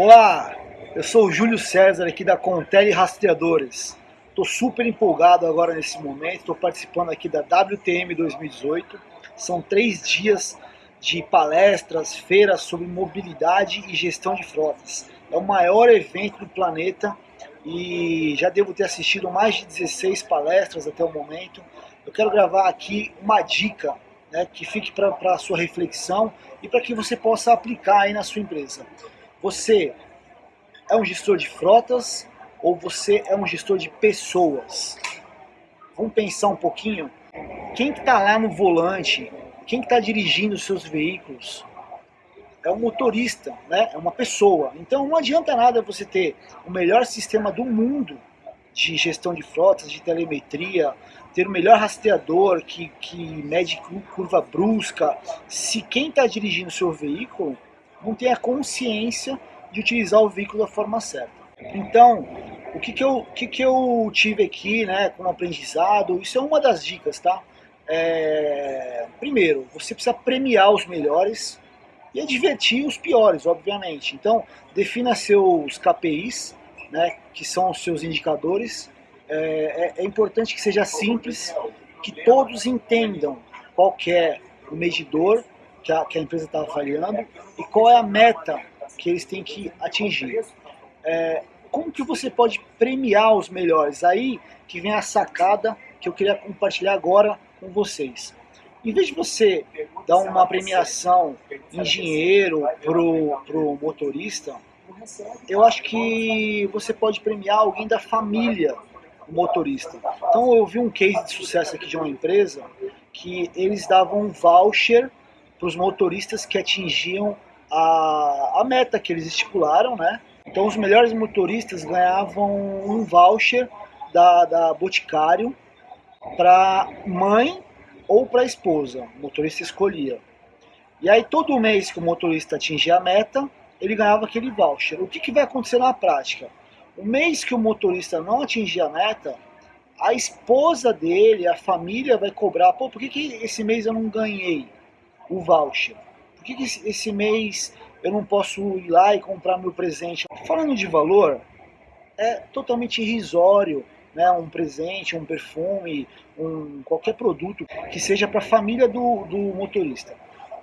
Olá, eu sou o Júlio César aqui da Contele Rastreadores. Estou super empolgado agora nesse momento, estou participando aqui da WTM 2018. São três dias de palestras, feiras sobre mobilidade e gestão de frotas. É o maior evento do planeta e já devo ter assistido mais de 16 palestras até o momento. Eu quero gravar aqui uma dica né, que fique para a sua reflexão e para que você possa aplicar aí na sua empresa. Você é um gestor de frotas ou você é um gestor de pessoas? Vamos pensar um pouquinho. Quem que está lá no volante? Quem que está dirigindo os seus veículos? É um motorista, né? é uma pessoa. Então não adianta nada você ter o melhor sistema do mundo de gestão de frotas, de telemetria, ter o melhor rastreador que, que mede curva brusca, se quem está dirigindo o seu veículo não tem a consciência de utilizar o veículo da forma certa. Então, o que, que, eu, que, que eu tive aqui né, como aprendizado, isso é uma das dicas, tá? É, primeiro, você precisa premiar os melhores e advertir os piores, obviamente. Então, defina seus KPIs, né, que são os seus indicadores. É, é, é importante que seja simples, que todos entendam qual é o medidor que a, que a empresa está avaliando e qual é a meta que eles têm que atingir. É, como que você pode premiar os melhores? Aí que vem a sacada que eu queria compartilhar agora com vocês. Em vez de você dar uma premiação em dinheiro pro, pro motorista, eu acho que você pode premiar alguém da família do motorista. Então eu vi um case de sucesso aqui de uma empresa que eles davam um voucher para os motoristas que atingiam a, a meta que eles estipularam, né? Então os melhores motoristas ganhavam um voucher da, da Boticário para mãe ou para esposa, o motorista escolhia. E aí todo mês que o motorista atingia a meta, ele ganhava aquele voucher. O que, que vai acontecer na prática? O mês que o motorista não atingir a meta, a esposa dele, a família vai cobrar, pô, por que, que esse mês eu não ganhei o voucher? Por que, que esse mês eu não posso ir lá e comprar meu presente? Falando de valor, é totalmente irrisório né, um presente, um perfume, um, qualquer produto que seja para a família do, do motorista.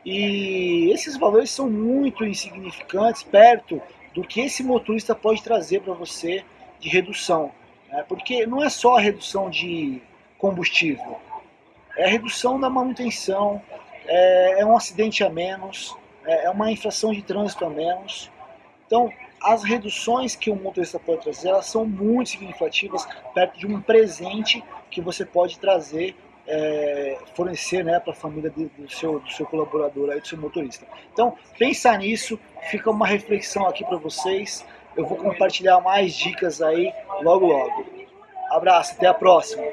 E esses valores são muito insignificantes perto do que esse motorista pode trazer para você de redução. Né? Porque não é só a redução de combustível, é a redução da manutenção, é, é um acidente a menos, é, é uma infração de trânsito a menos. Então, as reduções que o motorista pode trazer, elas são muito significativas perto de um presente que você pode trazer é, fornecer né, para a família do, do, seu, do seu colaborador, aí, do seu motorista. Então, pensa nisso, fica uma reflexão aqui para vocês. Eu vou compartilhar mais dicas aí logo logo. Abraço, até a próxima.